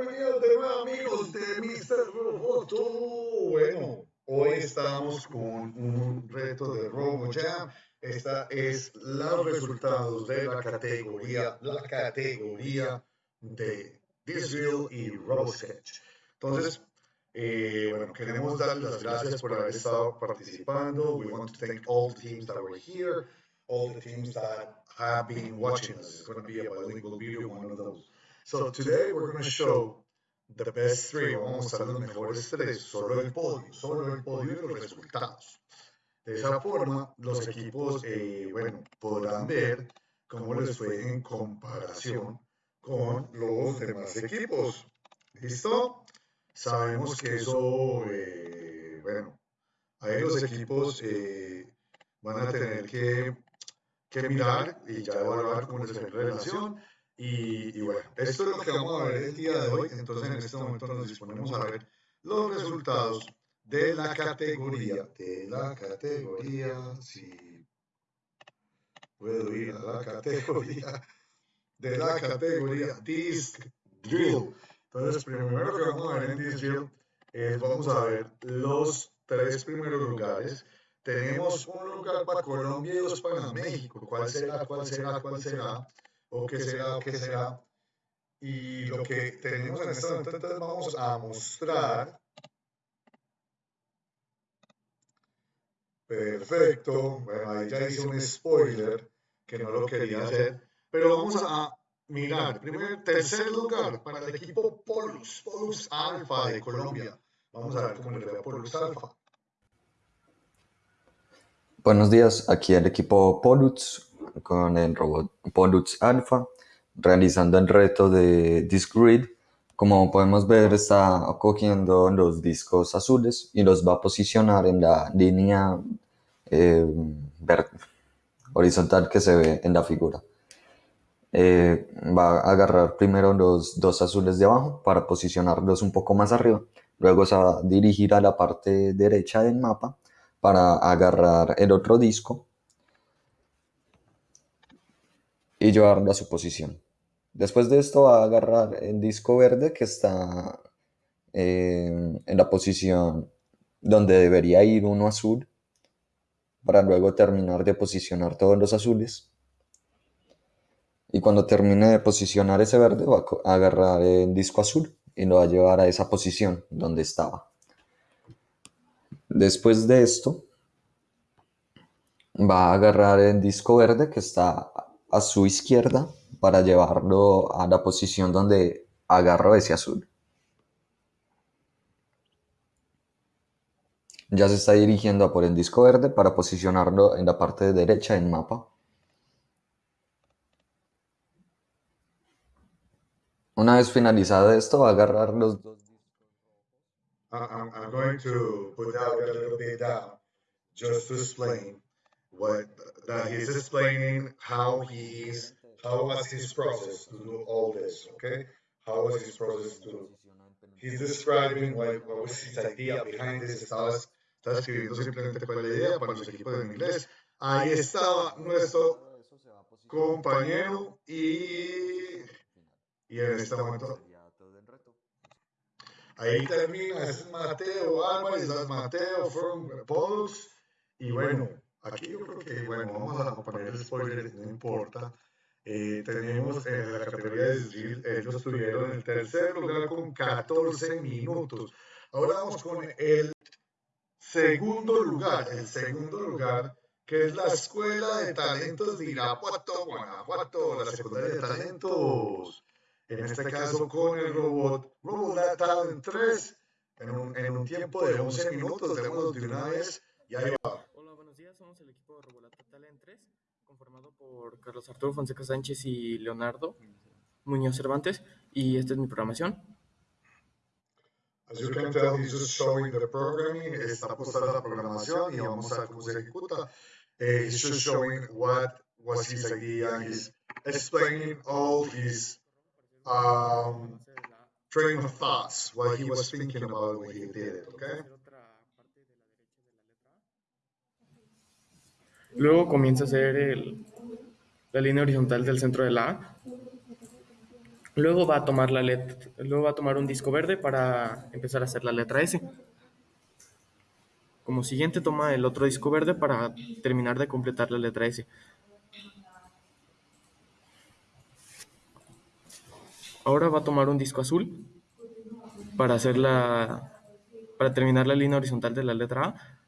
Bienvenidos de nuevo amigos de Mr. Roboto. Bueno, hoy estamos con un reto de RoboJam. Esta es los resultados de la categoría, la categoría de Disreal y RoboSketch. Entonces, eh, bueno, queremos darles las gracias por haber estado participando. We want to thank all the teams that were here, all the teams that have been watching us. It's going to be a bilingual video, one of those. So today we're going to show the best three. Vamos a mostrar los mejores tres, solo el podio, solo el podio y los resultados. De esa forma, los equipos, eh, bueno, podrán ver cómo les fue en comparación con los demás equipos. ¿Listo? Sabemos que eso, eh, bueno, ahí los equipos eh, van a tener que, que, mirar y ya evaluar cómo les fue en relación. Y, y, bueno, esto es lo que vamos a ver el día de hoy. Entonces, en este momento nos disponemos a ver los resultados de la categoría, de la categoría, si puedo ir a la categoría, de la categoría Disc Drill. Entonces, primero que vamos a ver en Disc Drill es, vamos a ver los tres primeros lugares. Tenemos un lugar para Colombia y dos para México. ¿Cuál será? ¿Cuál será? ¿Cuál será? ¿O qué será? ¿O qué será? Y lo que tenemos en este momento, entonces vamos a mostrar Perfecto. Bueno, ahí ya hice un spoiler que no lo quería hacer. Pero vamos a mirar. Primer, tercer lugar para el equipo Polus, Polus Alpha de Colombia. Vamos a ver cómo le va Polus Alpha. Buenos días, aquí el equipo Polus con el robot Polus Alpha realizando el reto de Discgrid. Como podemos ver, está cogiendo los discos azules y los va a posicionar en la línea eh, horizontal que se ve en la figura. Eh, va a agarrar primero los dos azules de abajo para posicionarlos un poco más arriba. Luego se va a dirigir a la parte derecha del mapa para agarrar el otro disco y llevarlo a su posición. Después de esto va a agarrar el disco verde que está eh, en la posición donde debería ir uno azul para luego terminar de posicionar todos los azules. Y cuando termine de posicionar ese verde va a agarrar el disco azul y lo va a llevar a esa posición donde estaba. Después de esto va a agarrar el disco verde que está a su izquierda para llevarlo a la posición donde agarro ese azul. Ya se está dirigiendo a por el disco verde para posicionarlo en la parte derecha del mapa. Una vez finalizado esto, agarrar los dos I'm, I'm going to put out a little bit just to explain what that he's explaining how he's how was his process to do all this, okay? How was his process to? He's describing what, what was his idea behind this. Estaba, escribiendo simplemente cuál es la idea para los equipos de inglés. Ahí estaba nuestro compañero y, y en este momento ahí termina, es Mateo Álvarez, Mateo from Polos y bueno, aquí yo creo que bueno, vamos a poner el spoiler, no importa. Eh, tenemos en la categoría de Israel, ellos estuvieron en el tercer lugar con 14 minutos. Ahora vamos con el segundo lugar, el segundo lugar, que es la Escuela de Talentos de Irapuato, Guanajuato, la secundaria de talentos. En este caso con el robot, robot Talent 3, en un, en un tiempo de 11 minutos, démoslo de una vez, y ahí va. Somos el equipo de Robot Talent 3 conformado por Carlos Arturo Fonseca Sánchez y Leonardo Muñoz Cervantes, y esta es mi programación. As you can tell, he's just showing the programming, está postada la programación y vamos a ver cómo se ejecuta. He's just showing what was his idea, he's explaining all his um, train of thoughts, what he was thinking about when he did it, okay? Luego comienza a hacer el, la línea horizontal del centro de la A. Luego va a tomar la letra, luego va a tomar un disco verde para empezar a hacer la letra S. Como siguiente toma el otro disco verde para terminar de completar la letra S. Ahora va a tomar un disco azul para hacer la para terminar la línea horizontal de la letra A.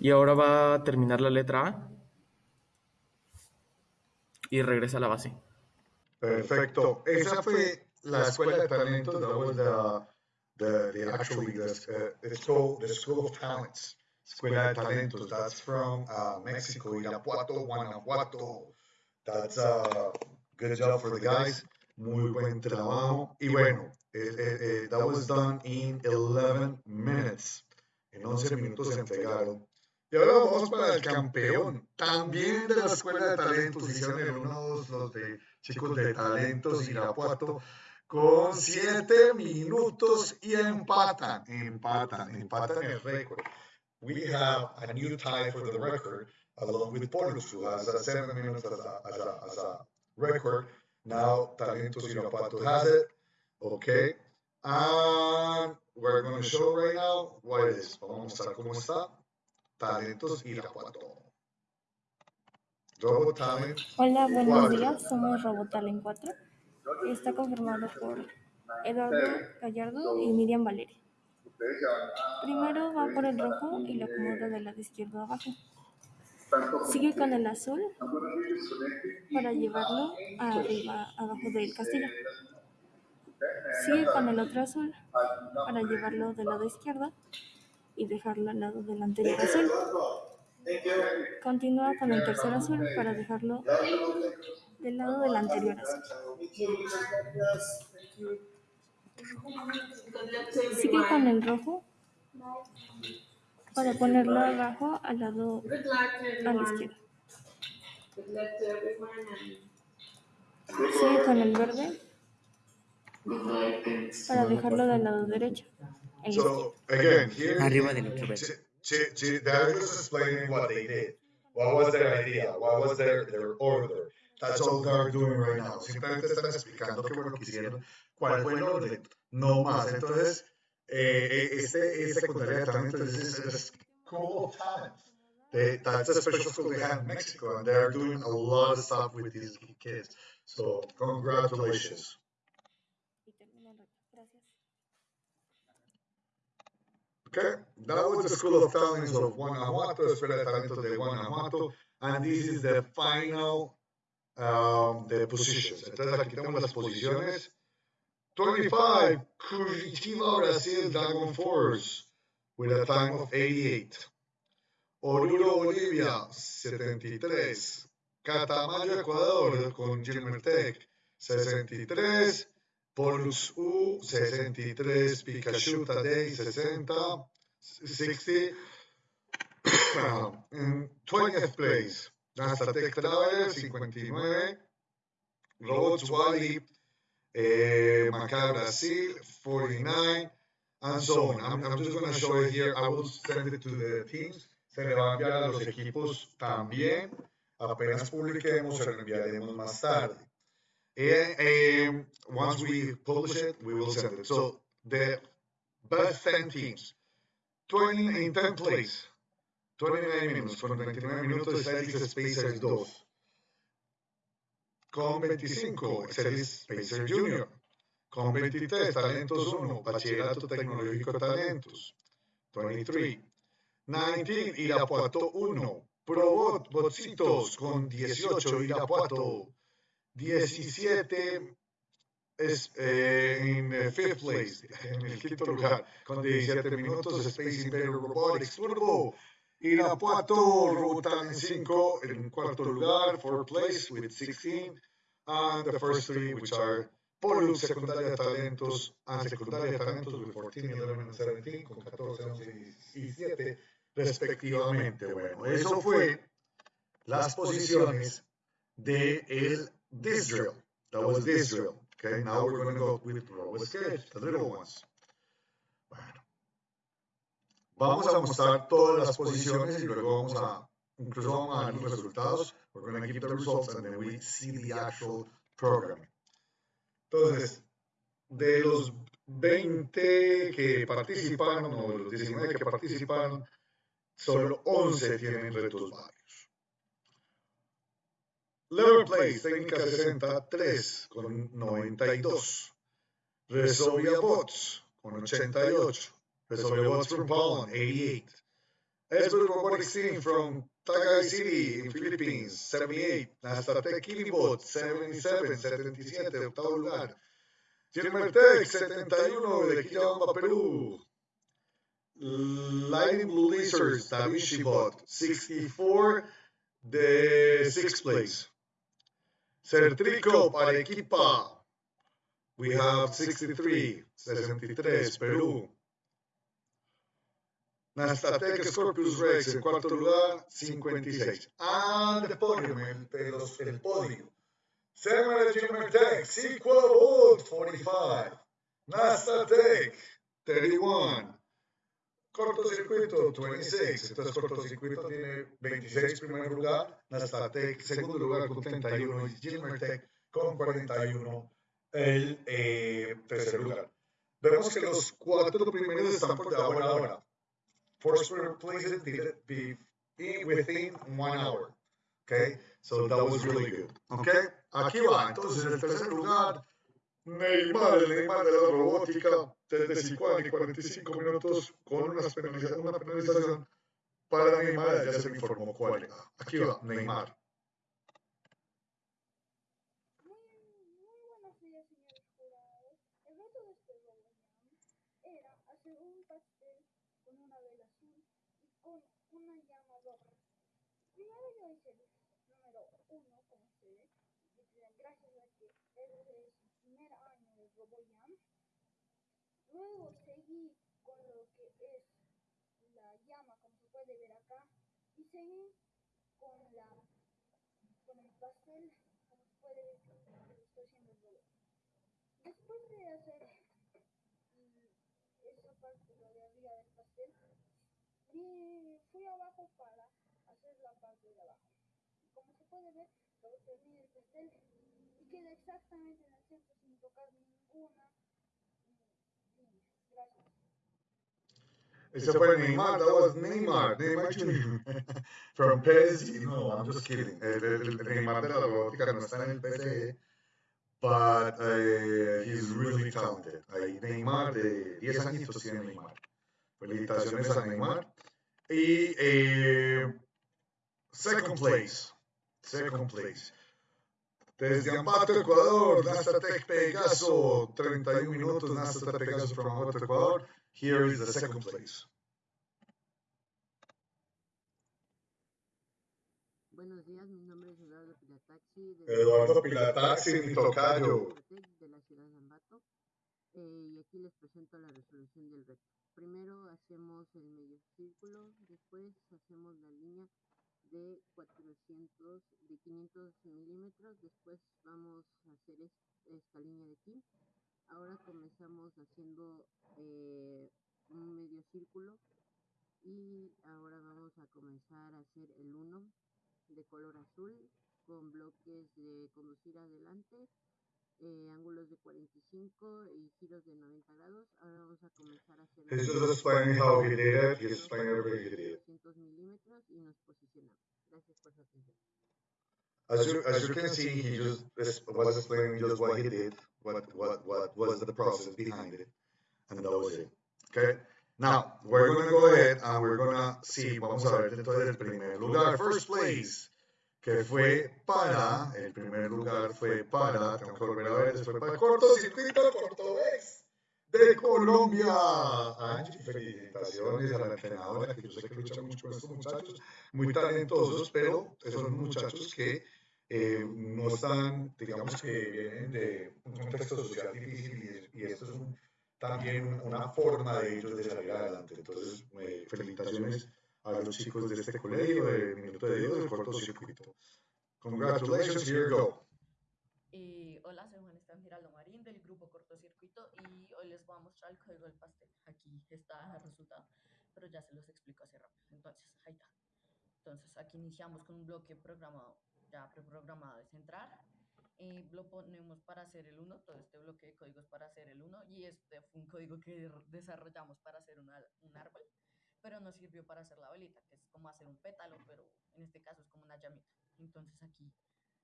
Y ahora va a terminar la letra A y regresa a la base. Perfecto. Esa fue la escuela de talentos. That was the, the, the actually the, uh, the, school, the School of Talents. Escuela de Talentos. That's from uh, Mexico, Irapuato, Guanajuato. That's a uh, good job for the guys. Muy buen trabajo. Y bueno, eh, eh, eh, that was done in 11 minutes. En 11 minutos se entregaron. Y ahora vamos para el campeón, también de la Escuela de Talentos, hicieron el 1-2 los de chicos de Talentos Irapuato, con 7 minutos y empatan, empatan, empatan el récord. We have a new tie for the record, along with Pollux, who has 7 minutes as a, as, a, as a record. Now Talentos Irapuato has it, okay. And we're going to show right now what it is. Vamos a mostrar cómo está. Talentos Irapuato. Robot Talent. Hola, buenos días. Somos Robot Talent 4. Está conformado por Eduardo Gallardo y Miriam Valeria. Primero va por el rojo y lo acomoda del lado izquierdo abajo. Sigue con el azul para llevarlo arriba, abajo del castillo. Sigue con el otro azul para llevarlo del lado izquierdo y dejarlo al lado del anterior azul. Continúa con el tercer azul para dejarlo del lado del anterior azul. Sigue con el rojo para ponerlo abajo al lado a la izquierda. Sigue con el verde para dejarlo del lado derecho. So again, here Arriba del otro to, to, to, they're just explaining what they did. What was their idea? What was their, their order? That's all they're doing right now. Simplemente están explicando qué fue lo que hicieron, cuál fue el orden, no más. Entonces, eh, este es secundaria this is the school of talent. They, that's a special school they have in Mexico, and they're doing a lot of stuff with these kids. So, congratulations. Okay, that was the School of Talents of Guanajuato, Escuela de Talentos de Guanajuato, and this is the final, um, the positions. Entonces aquí tenemos las posiciones. 25, Curitiba, Brazil, Dragon Force, with a time of 88. Oruro, Bolivia, 73. Catamayo, Ecuador, con Gilmertec, 63. Polus U 63, Pikachu Tadei 60, 60. In 20th place, Nasatec Travel 59, Robots Wally, eh, Macau Brasil 49, and so on. I'm, I'm just going to show it here. I will send it to the teams. Se le va a enviar a los equipos también. Apenas publiquemos, se lo enviaremos más tarde. And once we publish it, we will send it. So the best 10 teams, 20 in 10 place, 29 minutos, con 29 minutos Celtics Spacers 2. Con 25, Celtics Spacer Junior. Con 23, Talentos 1, Bachillerato Tecnológico Talentos. 23. 19, Irapuato 1. Probot, Botsitos con 18, Irapuato 17 es eh, en fifth place, en el quinto lugar, con 17 minutos, Space Invader Robotics Turbo. Irapuato, Robotan 5 en cuarto lugar, fourth place with 16. And the first three, which are Polu, secundaria talentos, and secundaria talentos with 14, 11, and 17, con 14, 11 y 17, respectivamente. Bueno, eso fue las posiciones de this drill. That was this drill. Okay, now we're going to go with the little ones. Bueno, Vamos a mostrar todas las posiciones y luego vamos a, incluso vamos a ver los resultados. We're going to give the results and then we see the actual program. Entonces, de los 20 que participaron, o de los 19 que participaron, solo 11 tienen retos varios. Lever Place, técnica 63 con 92. Resovia Bots con 88. Resovia Bots from Poland, 88. Esbert Robotics Team from Tagay City in Philippines, 78. Nastatec Kilibot, 77, 77, octavo lugar. Gilmertec, 71 de Quillabamba, Perú. Lightning Blue Lizards, Da Vinci Bot, 64 de sixth place. Certrico, Arequipa. We have 63, 63, Perú. Nastatec Scorpius Rex en cuarto lugar, 56. And the podium, el, el, el podio. Samuel Gilmertec, Sequel Wood, 45. Nastatec, 31. Cortocircuito, 26. Entonces, cortocircuito tiene 26 primer lugar. Nastatec, segundo lugar con 31. Y Gilmertec con 41 el eh, tercer lugar. Vemos que los cuatro primeros están por debajo de la hora. Foursquare places did be within one hour. Okay, so that was really good. Okay, aquí va. Entonces, en el tercer lugar, Neymar, el Neymar de la robótica, desde 50 y 45 minutos con una penalización, una penalización para Neymar, ya se me informó cuál. Aquí va, Neymar. una llama roja. Primero yo hice el número uno, como ustedes, gracias a que es el primer año de RoboJam. Luego seguí con lo que es la llama, como se puede ver acá, y seguí con la con el pastel, como se puede ver que estoy haciendo el. Después de hacer esa parte, lo de arriba del pastel, y fui abajo para hacer la parte de abajo. Como se puede ver, luego terminé el pastel y queda exactamente en el centro sin tocar ninguna Ese fue Neymar, that was Neymar, Neymar Jr. from PSG. No, I'm just kidding. El, el, el Neymar de la robótica no está en el PSG, but uh, he's really talented. Ahí Neymar de 10 añitos tiene Neymar. Felicitaciones a Neymar. Y eh, second place, second place. Desde Ambato, Ecuador, Nastatec Pegaso, 31 minutos, Nastatec Pegaso from Ambato, Ecuador. Here is the second place. Buenos días, mi nombre es Eduardo Pilataxi. Eduardo Pilataxi, mi tocayo. De la ciudad de Ambato. Eh, y aquí les presento la resolución del reto. Primero hacemos el medio círculo, después hacemos la línea de 400, de 500 milímetros, después vamos a hacer esta línea de aquí. Ahora comenzamos haciendo eh, un medio círculo y ahora vamos a comenzar a hacer el 1 de color azul con bloques de conducir adelante eh, ángulos de 45 y giros de 90 grados. Ahora vamos a comenzar a hacer... He's just explaining how he did it. He's explaining everything he did. 200 milímetros y nos posicionamos. Gracias por su atención. As you, as you can see, he just was explaining just what he did, what, what, what was the process behind it, and that was it. Okay? Now, we're going to go ahead and we're going to see, vamos a ver entonces el primer lugar, first place. Que fue para, el primer lugar fue para, tengo que volver a ver, fue para cortocircuito Cortobés de Colombia. Angie, felicitaciones a la entrenadora, que yo sé que lucha mucho con estos muchachos, muy talentosos, pero son muchachos que eh, no están, digamos que vienen de un contexto social difícil y, y esto es un, también una forma de ellos de salir adelante. Entonces, eh, felicitaciones a los chicos de este colegio de Minuto de Dios del cortocircuito. Congratulations, here you go. Y hola, soy Juan Esteban Giraldo Marín del grupo Cortocircuito y hoy les voy a mostrar el código del pastel. Aquí está el resultado. pero ya se los explico así rápido. Entonces, ahí está. Entonces, aquí iniciamos con un bloque programado, ya preprogramado de centrar. Eh, lo ponemos para hacer el 1, todo este bloque de códigos para hacer el 1, y este fue un código que desarrollamos para hacer una- un árbol, pero nos sirvió para hacer la velita, que es como hacer un pétalo, pero en este caso es como una llamita. Entonces, aquí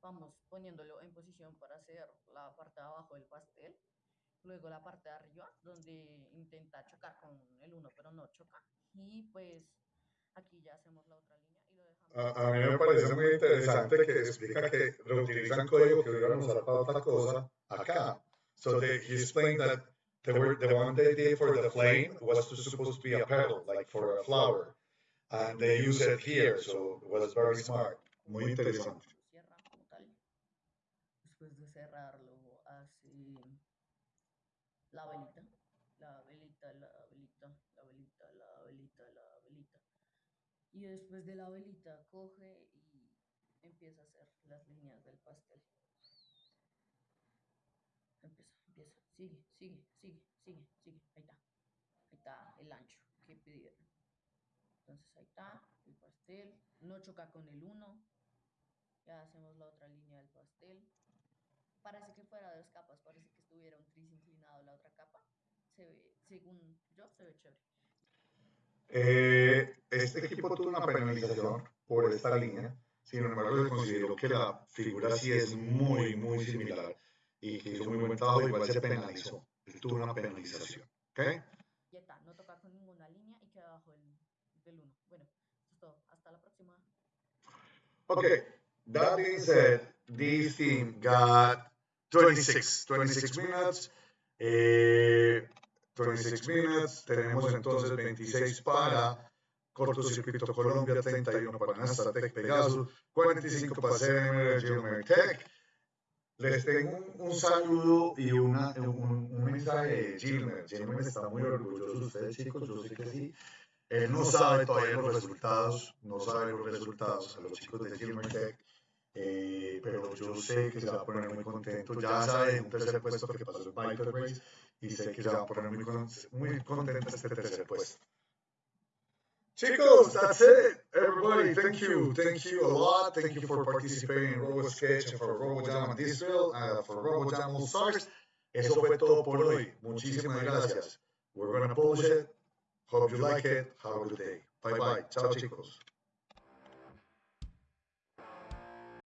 vamos poniéndolo en posición para hacer la parte de abajo del pastel, luego la parte de arriba, donde intenta chocar con el 1, pero no choca, y pues aquí ya hacemos la otra línea y lo dejamos. A, a mí me parece muy interesante que explica que reutilizan código que hubieran usado para otra cosa acá. So they, he explained that the, word, the one they did for the flame was supposed to be a petal, like for a flower. And they use it here, so it was very smart. Muy interesante. Después de cerrarlo, hace la velita, la velita, la velita, la velita, la velita, la velita. Y después de la velita coge y empieza a hacer las líneas del pastel. Empieza, empieza, sigue, sigue, sigue, sigue, sigue. Ahí está. Ahí está el ancho que pidieron. Entonces ahí está el pastel. No choca con el 1. Ya hacemos la otra línea del pastel. Parece que fuera dos capas, parece que estuviera un tris inclinado la otra capa. Según yo, se ve chévere. Eh, este equipo tuvo una penalización por esta línea, sin embargo, se consideró que la figura sí es muy, muy similar y que hizo muy buen trabajo, igual se penalizó. Tuvo una penalización. ¿Ok? Ya está, no toca con ninguna línea y queda abajo del, del 1. Bueno, eso es todo. Hasta la próxima. Okay, that being said, this team got 26, 26 minutes. Eh, 26 minutes. Tenemos entonces 26 para Cortocircuito Colombia, 31 para Nastatec Pegasus, 45 para CMR Gilmer Tech. Les tengo un, un saludo y una, un, un mensaje de Gilmer. Gilmer está muy orgulloso de ustedes, chicos. Yo sé que sí. Él no sabe todavía los resultados, no sabe los resultados a los chicos de Gilmer Tech, eh, pero yo sé que se va a poner muy contento. Ya sabe un tercer puesto que pasó en Viper Race y sé que se va a poner muy, muy contento este tercer puesto. Chicos, that's it. Everybody, thank you. Thank you a lot. Thank you for participating in Robo Sketch and for Robo Jam and Disrael and uh, for Robo Jam All Stars. Eso fue todo por hoy. Muchísimas gracias. We're gonna publish it. Hope you like it. Have a good day. Bye bye. Chao, chicos.